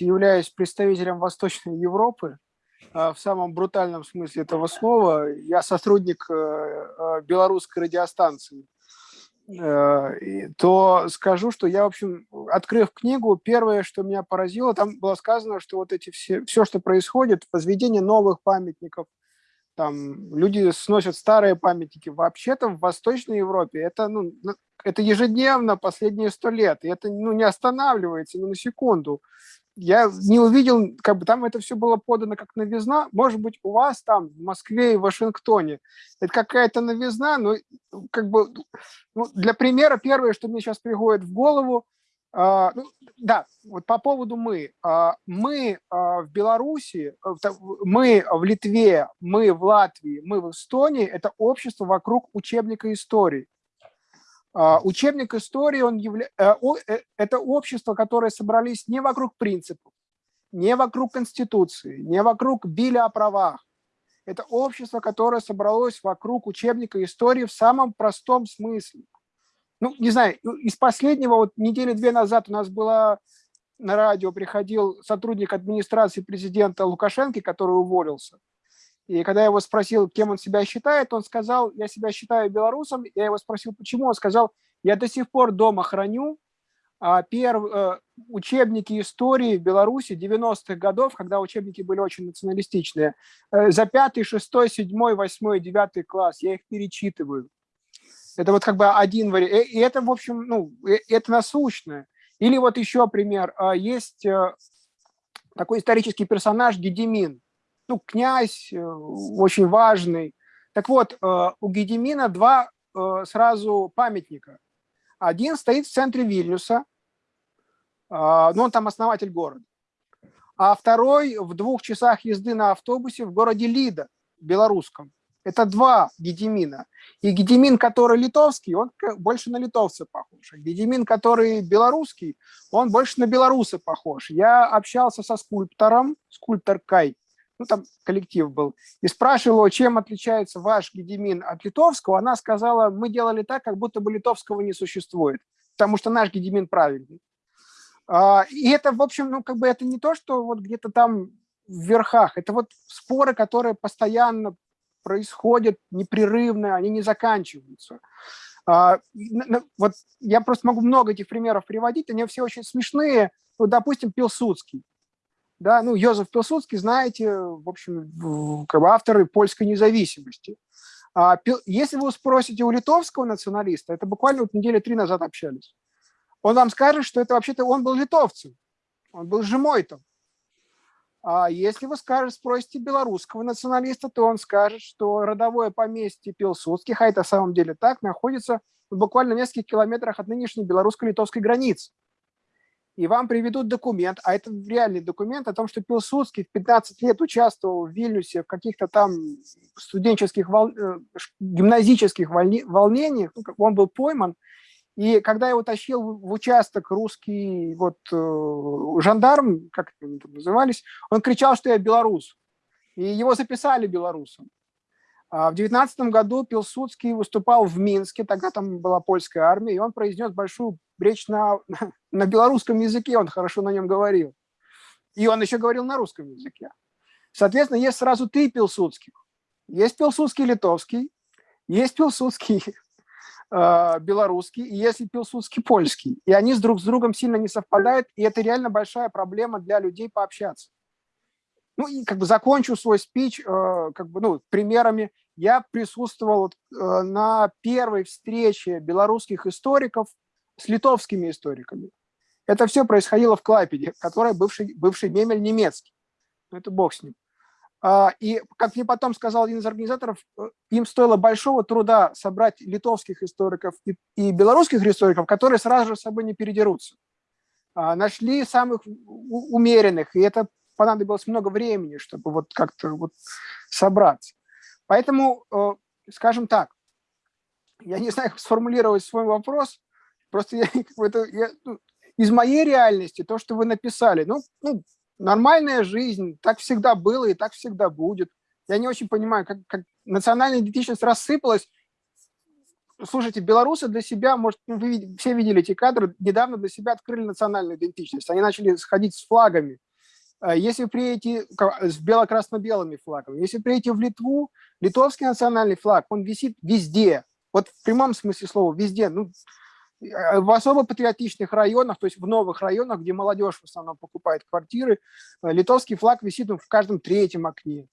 есть являюсь представителем Восточной Европы в самом брутальном смысле этого слова. Я сотрудник белорусской радиостанции то скажу, что я, в общем, открыв книгу, первое, что меня поразило, там было сказано, что вот эти все, все, что происходит, возведение новых памятников, там люди сносят старые памятники. Вообще-то в Восточной Европе это, ну, это ежедневно последние сто лет, и это ну, не останавливается ни на секунду. Я не увидел, как бы там это все было подано как новизна. Может быть, у вас там в Москве и Вашингтоне это какая-то новизна, но как бы ну, для примера первое, что мне сейчас приходит в голову, Uh, ну, да, вот по поводу мы. Uh, мы uh, в Беларуси, мы в Литве, мы в Латвии, мы в Эстонии – это общество вокруг учебника истории. Учебник истории он явля... Э, э, это общество, которое собрались не вокруг принципов, не вокруг Конституции, не вокруг Биля о правах. Это общество, которое собралось вокруг учебника истории в самом простом смысле – ну, не знаю, ну, из последнего, вот недели две назад у нас была на радио, приходил сотрудник администрации президента Лукашенко, который уволился. И когда я его спросил, кем он себя считает, он сказал, я себя считаю белорусом. Я его спросил, почему. Он сказал, я до сих пор дома храню а, перв, э, учебники истории в Беларуси 90-х годов, когда учебники были очень националистичные. Э, за пятый, шестой, седьмой, восьмой, девятый класс я их перечитываю. Это вот как бы один вариант. Э, и это, в общем, ну, это насущное. Или вот еще пример. А, есть такой исторический персонаж Гедемин. Ну, князь, очень важный. Так вот, у Гедемина два сразу памятника. Один стоит в центре Вильнюса, ну, он там основатель города. А второй в двух часах езды на автобусе в городе Лида, белорусском. Это два Гедемина. И Гедемин, который литовский, он больше на литовца похож. А Гедемин, который белорусский, он больше на белоруса похож. Я общался со скульптором, скульпторкой, ну там коллектив был, и спрашивал его, чем отличается ваш Гедемин от литовского. Она сказала, мы делали так, как будто бы литовского не существует, потому что наш Гедемин правильный. А, и это, в общем, ну как бы это не то, что вот где-то там в верхах, это вот споры, которые постоянно происходят непрерывно, они не заканчиваются. А, вот я просто могу много этих примеров приводить, они все очень смешные. Ну, допустим, Пилсудский. Да, ну, Йозеф Пилсудский, знаете, в общем, как бы авторы польской независимости. А, если вы спросите у литовского националиста, это буквально вот недели три назад общались, он вам скажет, что это вообще-то он был литовцем, он был жемойтом. А если вы скажете, спросите белорусского националиста, то он скажет, что родовое поместье Пилсудских, а это в самом деле так, находится буквально в нескольких километрах от нынешней белорусско-литовской границы. И вам приведут документ, а это реальный документ о том, что Пилсудский в 15 лет участвовал в Вильнюсе в каких-то там студенческих, вол... Э, гимназических волнениях, ну, он был пойман, и когда я утащил в участок русский вот э, жандарм, как они там назывались, он кричал, что я белорус. И его записали белорусом. А в девятнадцатом году Пилсудский выступал в Минске, тогда там была польская армия, и он произнес большую речь на, на белорусском языке, он хорошо на нем говорил. И он еще говорил на русском языке. Соответственно, есть сразу три Пилсудских. Есть Пилсудский литовский, есть Пилсудский э, белорусский, и если пилсудский польский. И они с друг с другом сильно не совпадают, и это реально большая проблема для людей пообщаться. Ну и как бы закончу свой спич э, как бы, ну, примерами. Я присутствовал э, на первой встрече белорусских историков с литовскими историками. Это все происходило в Клайпеде, который бывший, бывший Мемель немецкий. Ну, это бог с ним. А, и, как мне потом сказал один из организаторов, э, им стоило большого труда собрать литовских историков и, и белорусских историков, которые сразу же с собой не передерутся. А, нашли самых умеренных, и это понадобилось много времени, чтобы вот как-то вот собраться. Поэтому, э, скажем так, я не знаю, как сформулировать свой вопрос, просто я, это, я, ну, из моей реальности, то, что вы написали, ну, ну нормальная жизнь, так всегда было и так всегда будет. Я не очень понимаю, как, как национальная идентичность рассыпалась. Слушайте, белорусы для себя, может, ну, вы все видели эти кадры, недавно для себя открыли национальную идентичность. Они начали сходить с флагами. А если приедете с бело-красно-белыми флагами, если приедете в Литву, литовский национальный флаг, он висит везде, вот в прямом смысле слова, везде, ну, в особо патриотичных районах, то есть в новых районах, где молодежь в основном покупает квартиры, э, литовский флаг висит в каждом третьем окне.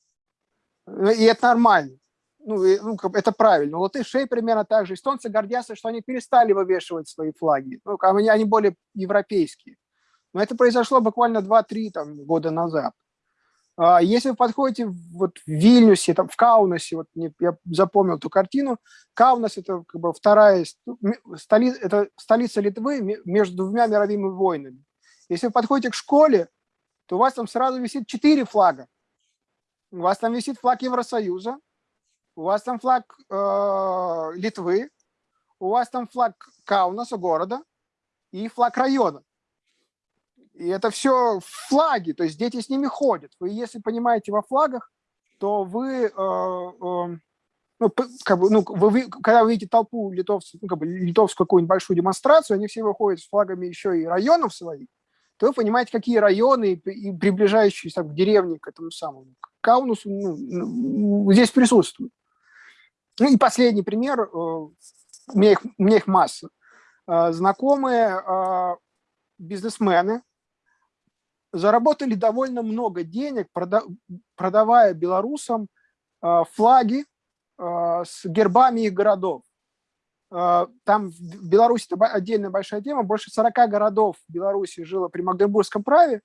И это нормально. Ну, ну, это правильно. Латышей примерно так же. Эстонцы гордятся, что они перестали вывешивать свои флаги. Ну, они, они более европейские. Но это произошло буквально 2-3 года назад. А если вы подходите вот в Вильнюсе, там, в Каунасе, вот я запомнил эту картину, Каунас – это как бы вторая столица, это столица Литвы между двумя мировыми войнами. Если вы подходите к школе, то у вас там сразу висит четыре флага. У вас там висит флаг Евросоюза, у вас там флаг э, Литвы, у вас там флаг Каунаса, города, и флаг района. И это все флаги, то есть дети с ними ходят. Вы, если понимаете во флагах, то вы, э, э, ну, как бы, ну, вы, когда вы видите толпу литовцев, ну, как бы литовскую какую-нибудь большую демонстрацию, они все выходят с флагами еще и районов своих, то вы понимаете, какие районы и, приближающиеся к деревне, к этому самому к Каунусу, ну, ну, здесь присутствуют. Ну и последний пример, э, у меня их, у меня их масса. Э, знакомые бизнесмены, заработали довольно много денег, продавая белорусам а, флаги а, с гербами их городов. А, там в Беларуси это отдельная большая тема. Больше 40 городов в Беларуси жило при Магдебургском праве,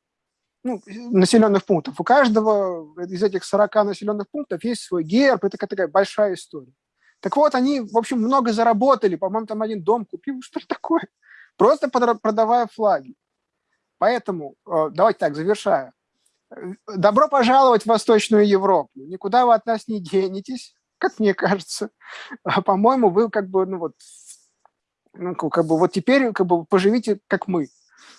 ну, населенных пунктов. У каждого из этих 40 населенных пунктов есть свой герб. Это такая большая история. Так вот, они, в общем, много заработали. По-моему, там один дом купил, что такое. Просто продавая флаги. Поэтому, э, давайте так, завершая. Добро пожаловать в Восточную Европу. Никуда вы от нас не денетесь, как мне кажется. А, По-моему, вы как бы, ну вот, ну, как бы вот теперь как бы поживите, как мы.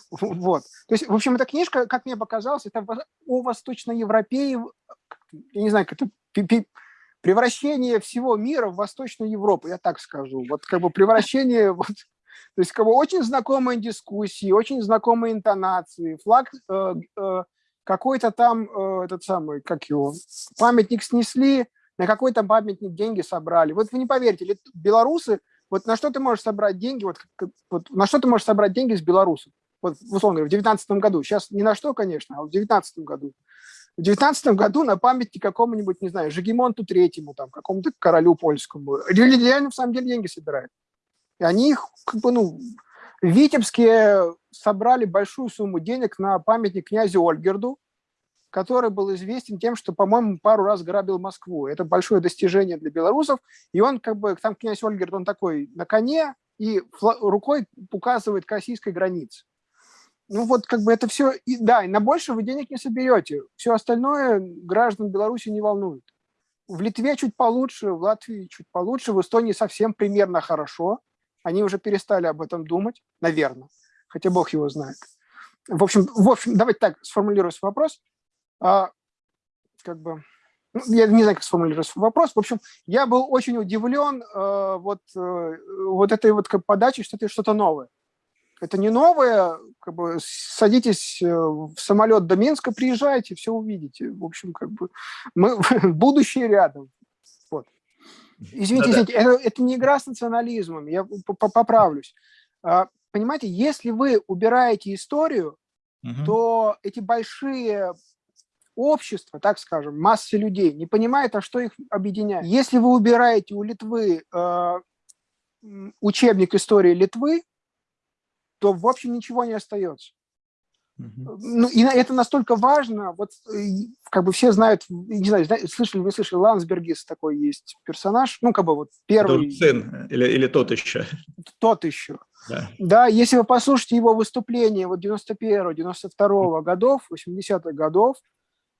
Вот. То есть, в общем, эта книжка, как мне показалось, это о восточноевропее, я не знаю, как это превращение всего мира в Восточную Европу, я так скажу. Вот как бы превращение вот, то есть бы очень знакомые дискуссии, очень знакомые интонации, флаг э, э, какой-то там, э, этот самый, как его, памятник снесли, на какой-то памятник деньги собрали. Вот вы не поверите, белорусы, вот на что ты можешь собрать деньги, вот, вот на что ты можешь собрать деньги с белорусов? Вот, условно говоря, в 2019 году. Сейчас ни на что, конечно, а в 2019 году. В 19 году на памятник какому-нибудь, не знаю, Жигемонту Третьему, там, какому-то королю польскому. Реально, в самом деле, деньги собирают. И они их, как бы, ну, в Витебске собрали большую сумму денег на памятник князю Ольгерду, который был известен тем, что, по-моему, пару раз грабил Москву. Это большое достижение для белорусов. И он, как бы, там князь Ольгерд, он такой на коне и рукой указывает к российской границе. Ну вот как бы это все, и, да, и на больше вы денег не соберете. Все остальное граждан Беларуси не волнует. В Литве чуть получше, в Латвии чуть получше, в Эстонии совсем примерно хорошо – они уже перестали об этом думать, наверное, хотя Бог его знает. В общем, в общем давайте так сформулирую свой вопрос. А, как бы, ну, я не знаю, как сформулировать свой вопрос. В общем, я был очень удивлен э, вот, э, вот этой вот подачей, что это что-то новое. Это не новое, как бы садитесь э, в самолет до Минска, приезжайте, все увидите. В общем, как бы мы будущее рядом. Извините, да, извините, да. Это, это не игра с национализмом, я поправлюсь. А, понимаете, если вы убираете историю, угу. то эти большие общества, так скажем, массы людей не понимают, а что их объединяет. Если вы убираете у Литвы э, учебник истории Литвы, то в общем ничего не остается. Ну, и это настолько важно, вот как бы все знают, не знаю, слышали, вы слышали, Лансбергис такой есть персонаж, ну, как бы вот первый. Сын или, или тот еще? Тот еще. Да. да, если вы послушаете его выступление вот 91-92 -го годов, 80-х годов,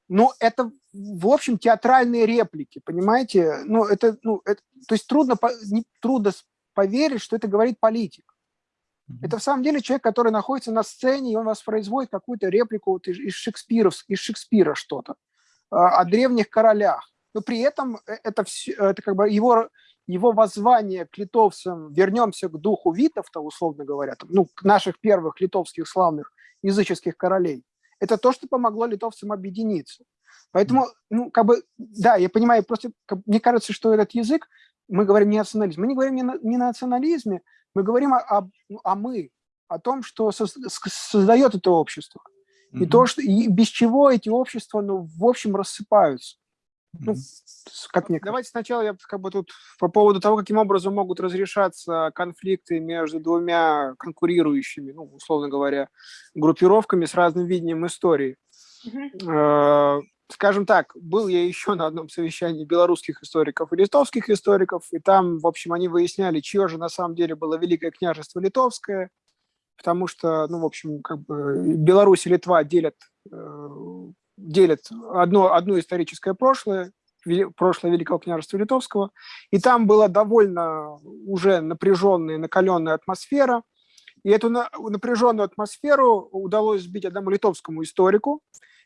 ну, это, в общем, театральные реплики, понимаете? Ну, это, ну, это, то есть трудно, не, трудно поверить, что это говорит политик. Это в самом деле человек, который находится на сцене, и он воспроизводит какую-то реплику вот из, Шекспира, из Шекспира что-то а, о древних королях. Но при этом э, это, все, это как бы его, его воззвание к литовцам «вернемся к духу витов», то условно говоря, там, ну, к наших первых литовских славных языческих королей. это то, что помогло литовцам объединиться. Поэтому, ну, как бы, да, я понимаю, просто как, мне кажется, что этот язык, мы говорим не национализм, мы не говорим не, на, не национализме, мы говорим о, о, о мы, о том, что со, создает это общество. Mm -hmm. И то, что и без чего эти общества, ну, в общем, рассыпаются. Ну, как мне Давайте сначала я как бы тут по поводу того, каким образом могут разрешаться конфликты между двумя конкурирующими, ну, условно говоря, группировками с разным видением истории. Mm-hmm. Скажем так, был я еще на одном совещании белорусских историков и литовских историков, и там, в общем, они выясняли, чье же на самом деле было Великое княжество Литовское, потому что, ну, в общем, как бы Беларусь и Литва делят э, делят одно, одно историческое прошлое, прошлое Великого княжества Литовского, и там была довольно уже напряженная, накаленная атмосфера, и эту напряженную атмосферу удалось сбить одному литовскому историку,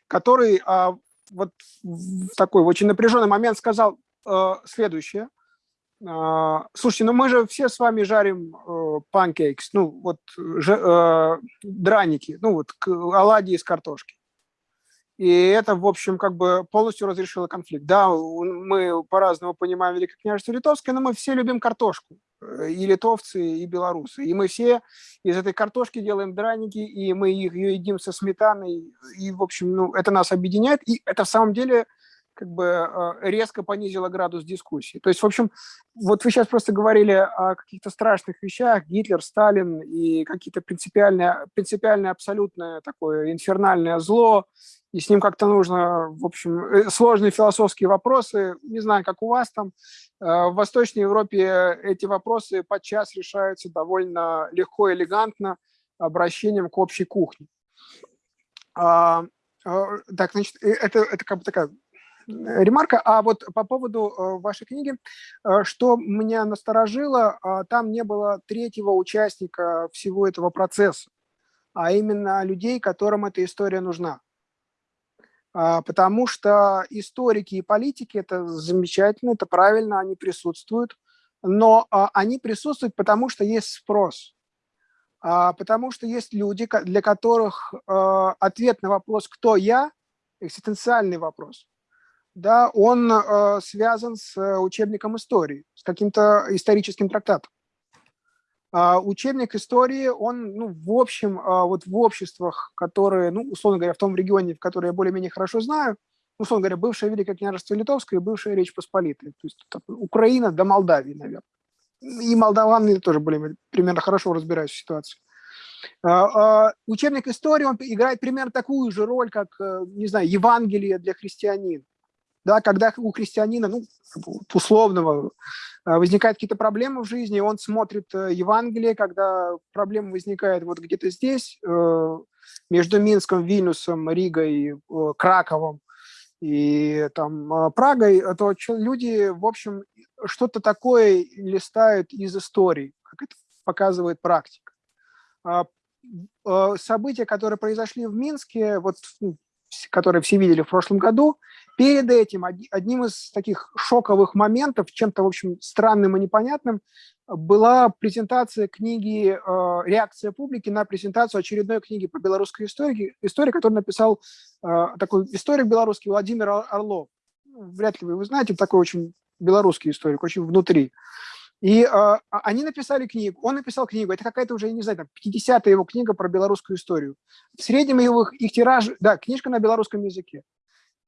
который а, вот в такой очень напряженный момент сказал э, следующее. Э, слушайте, ну мы же все с вами жарим э, ну вот же, э, драники, ну вот оладьи из картошки. И это, в общем, как бы полностью разрешило конфликт. Да, мы по-разному понимаем Великое княжество Литовское, но мы все любим картошку. Э, и литовцы, и белорусы. И мы все из этой картошки делаем драники, и мы ее едим со сметаной. И, в общем, ну, это нас объединяет. И это, в самом деле, как бы э, резко понизило градус дискуссии. То есть, в общем, вот вы сейчас просто говорили о каких-то страшных вещах, Гитлер, Сталин и какие-то принципиальные, принципиальное абсолютное такое инфернальное зло, и с ним как-то нужно, в общем, э, сложные философские вопросы, не знаю, как у вас там, э, в Восточной Европе эти вопросы подчас решаются довольно легко, элегантно, обращением к общей кухне. А, а, так, значит, э, это, это как бы такая ремарка. А вот по поводу вашей книги, что меня насторожило, а, там не было третьего участника всего этого процесса, а именно людей, которым эта история нужна. А, потому что историки и политики – это замечательно, это правильно, они присутствуют, но а, они присутствуют, потому что есть спрос, а, потому что есть люди, для которых ответ на вопрос «кто я?» – экзистенциальный вопрос. Да, он связан с учебником истории, с каким-то историческим трактатом. А, учебник истории, он, ну, в общем, а, вот в обществах, которые, ну, условно говоря, в том регионе, в который я более-менее хорошо знаю, условно говоря, бывшее Великое княжество Литовское и бывшая Речь Посполитая, то есть Украина до Молдавии, наверное. И молдаваны тоже более примерно хорошо разбираются в ситуации. А, учебник истории, он играет примерно такую же роль, как, э, не знаю, Евангелие для христианина да, когда у христианина, ну, условного, э, возникают какие-то проблемы в жизни, он смотрит э, Евангелие, когда проблема возникает вот где-то здесь, э, между Минском, Вильнюсом, Ригой, Краковом и там Прагой, то люди, в общем, что-то такое листают из истории, как это показывает практика. А, события, которые произошли в Минске, вот, ну, которые все видели в прошлом году, Перед этим одним из таких шоковых моментов, чем-то, в общем, странным и непонятным, была презентация книги э, «Реакция публики» на презентацию очередной книги по белорусской истории, истории, которую написал э, такой историк белорусский Владимир Орлов. Вряд ли вы его знаете, такой очень белорусский историк, очень внутри. И э, они написали книгу, он написал книгу, это какая-то уже, я не знаю, там, 50-я его книга про белорусскую историю. В среднем его, их тираж, да, книжка на белорусском языке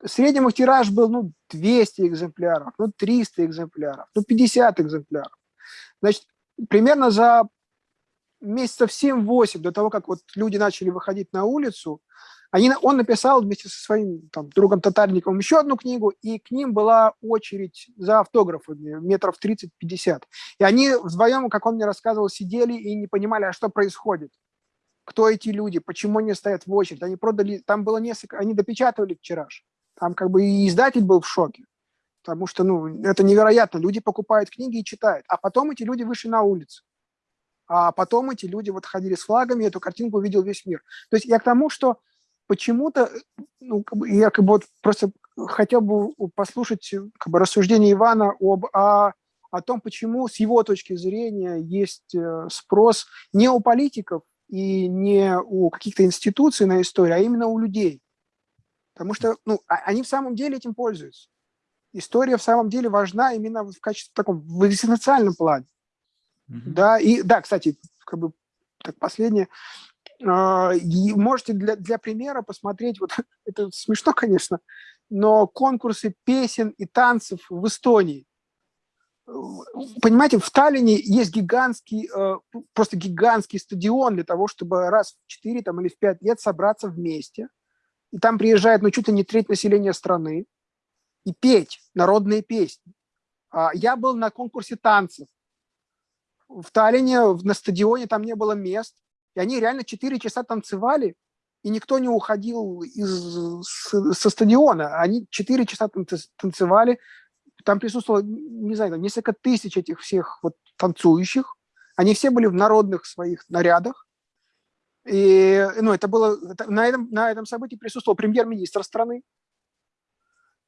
среднем их тираж был ну, 200 экземпляров, ну, 300 экземпляров, ну, 50 экземпляров. Значит, примерно за месяцев 7-8 до того, как вот люди начали выходить на улицу, они, он написал вместе со своим там, другом Татарниковым еще одну книгу, и к ним была очередь за автографами метров 30-50. И они вдвоем, как он мне рассказывал, сидели и не понимали, а что происходит. Кто эти люди, почему они стоят в очередь. Они продали, там было несколько, они допечатывали тираж. Там как бы и издатель был в шоке, потому что, ну, это невероятно. Люди покупают книги и читают, а потом эти люди вышли на улицу. А потом эти люди вот ходили с флагами, эту картинку увидел весь мир. То есть я к тому, что почему-то, ну, я как бы вот просто хотел бы послушать как бы, рассуждение Ивана об, о, о том, почему с его точки зрения есть э, спрос не у политиков и не у каких-то институций на историю, а именно у людей. Потому что ну, а, они в самом деле этим пользуются. История в самом деле важна именно в качестве таком, в экзистенциальном плане. Mm-hmm. Да, и да, кстати, как бы так последнее. А, можете для, для примера посмотреть, вот это смешно, конечно, но конкурсы песен и танцев в Эстонии. Понимаете, в Таллине есть гигантский, э, просто гигантский стадион для того, чтобы раз в 4 там, или в 5 лет собраться вместе. И там приезжает ну, чуть ли не треть населения страны и петь народные песни. А я был на конкурсе танцев. В Таллине на стадионе там не было мест. И они реально 4 часа танцевали, и никто не уходил из, со стадиона. Они 4 часа танцевали, там присутствовало, не знаю, несколько тысяч этих всех вот танцующих. Они все были в народных своих нарядах. И ну, это было, на, этом, на этом событии присутствовал премьер-министр страны.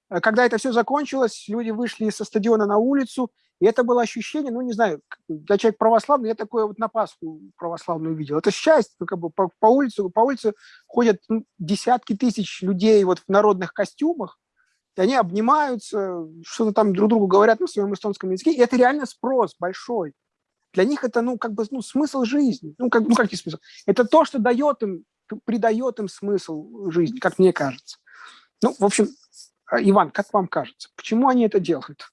Когда это все закончилось, люди вышли со стадиона на улицу, и это было ощущение, ну, не знаю, я человек православный, я такое вот на Пасху православную видел. Это счастье, ну, как бы по, по улице, по улице ходят ну, десятки тысяч людей вот в народных костюмах, и они обнимаются, что-то там друг другу говорят на своем эстонском языке, и это реально спрос большой. Для них это, ну, как бы, ну, смысл жизни. Ну, как, ну, как не смысл? Это то, что дает им, придает им смысл жизни, как мне кажется. Ну, в общем, Иван, как вам кажется, почему они это делают?